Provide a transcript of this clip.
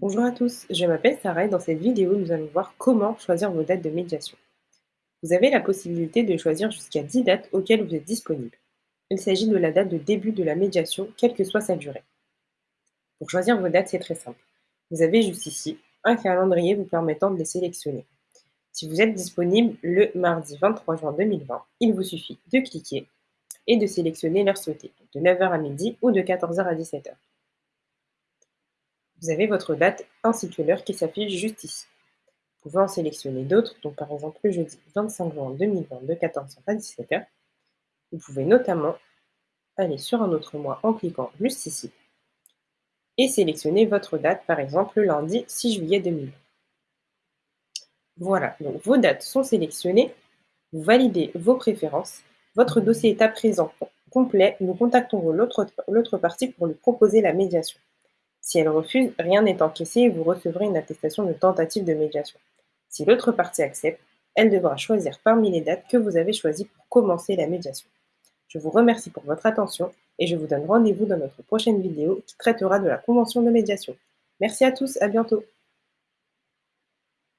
Bonjour à tous, je m'appelle Sarah et dans cette vidéo, nous allons voir comment choisir vos dates de médiation. Vous avez la possibilité de choisir jusqu'à 10 dates auxquelles vous êtes disponible. Il s'agit de la date de début de la médiation, quelle que soit sa durée. Pour choisir vos dates, c'est très simple. Vous avez juste ici un calendrier vous permettant de les sélectionner. Si vous êtes disponible le mardi 23 juin 2020, il vous suffit de cliquer et de sélectionner l'heure souhaitée, de 9h à midi ou de 14h à 17h. Vous avez votre date ainsi que l'heure qui s'affiche juste ici. Vous pouvez en sélectionner d'autres, donc par exemple le jeudi 25 juin 2020 de 14h à 17h. Vous pouvez notamment aller sur un autre mois en cliquant juste ici et sélectionner votre date, par exemple le lundi 6 juillet 2020. Voilà, donc vos dates sont sélectionnées, vous validez vos préférences, votre dossier est à présent complet, nous contacterons l'autre partie pour lui proposer la médiation. Si elle refuse, rien n'est encaissé et vous recevrez une attestation de tentative de médiation. Si l'autre partie accepte, elle devra choisir parmi les dates que vous avez choisies pour commencer la médiation. Je vous remercie pour votre attention et je vous donne rendez-vous dans notre prochaine vidéo qui traitera de la convention de médiation. Merci à tous, à bientôt